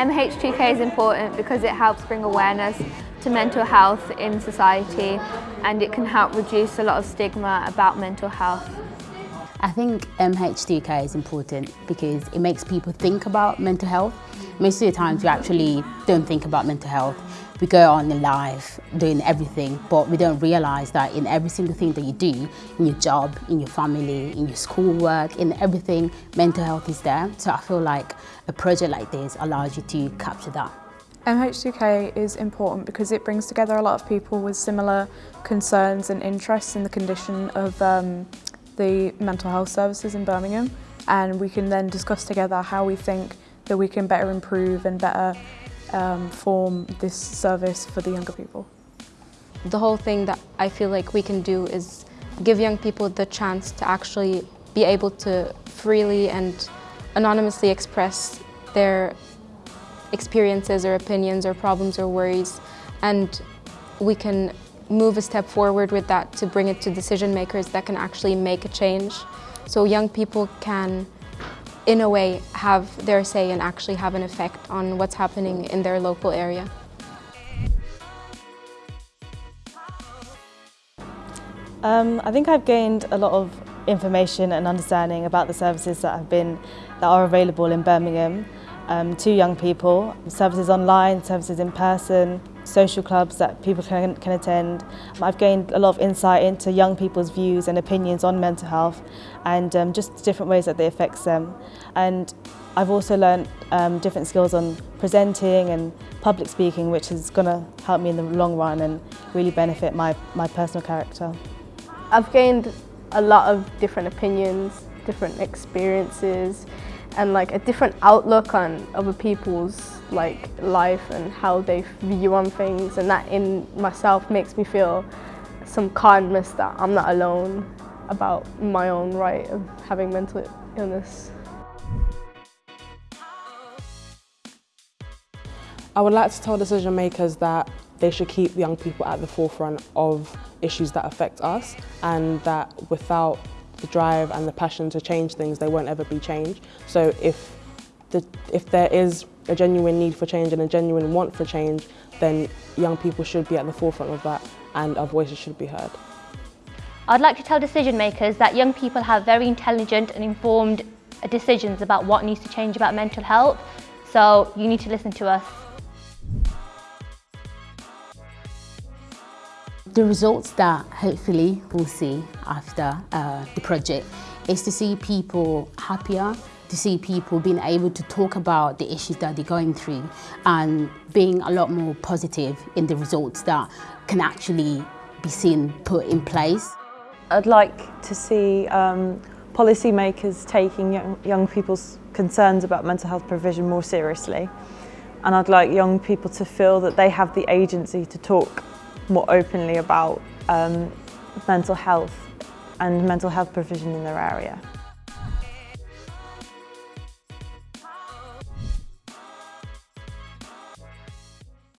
MH2K is important because it helps bring awareness to mental health in society and it can help reduce a lot of stigma about mental health. I think MH2K is important because it makes people think about mental health. Most of the times we actually don't think about mental health. We go on in life doing everything, but we don't realise that in every single thing that you do, in your job, in your family, in your schoolwork, in everything, mental health is there. So I feel like a project like this allows you to capture that. MH2K is important because it brings together a lot of people with similar concerns and interests in the condition of um, the mental health services in Birmingham and we can then discuss together how we think that we can better improve and better um, form this service for the younger people. The whole thing that I feel like we can do is give young people the chance to actually be able to freely and anonymously express their experiences or opinions or problems or worries and we can move a step forward with that to bring it to decision makers that can actually make a change. So young people can, in a way, have their say and actually have an effect on what's happening in their local area. Um, I think I've gained a lot of information and understanding about the services that have been that are available in Birmingham um, to young people, services online, services in person, social clubs that people can, can attend. I've gained a lot of insight into young people's views and opinions on mental health and um, just different ways that they affect them. And I've also learned um, different skills on presenting and public speaking, which is going to help me in the long run and really benefit my, my personal character. I've gained a lot of different opinions, different experiences, and like a different outlook on other people's like life and how they view on things and that in myself makes me feel some kindness that I'm not alone about my own right of having mental illness. I would like to tell decision makers that they should keep young people at the forefront of issues that affect us and that without the drive and the passion to change things, they won't ever be changed. So if, the, if there is a genuine need for change and a genuine want for change, then young people should be at the forefront of that and our voices should be heard. I'd like to tell decision makers that young people have very intelligent and informed decisions about what needs to change about mental health, so you need to listen to us. The results that hopefully we'll see after uh, the project is to see people happier, to see people being able to talk about the issues that they're going through and being a lot more positive in the results that can actually be seen put in place. I'd like to see um, policymakers taking young, young people's concerns about mental health provision more seriously and I'd like young people to feel that they have the agency to talk more openly about um, mental health and mental health provision in their area.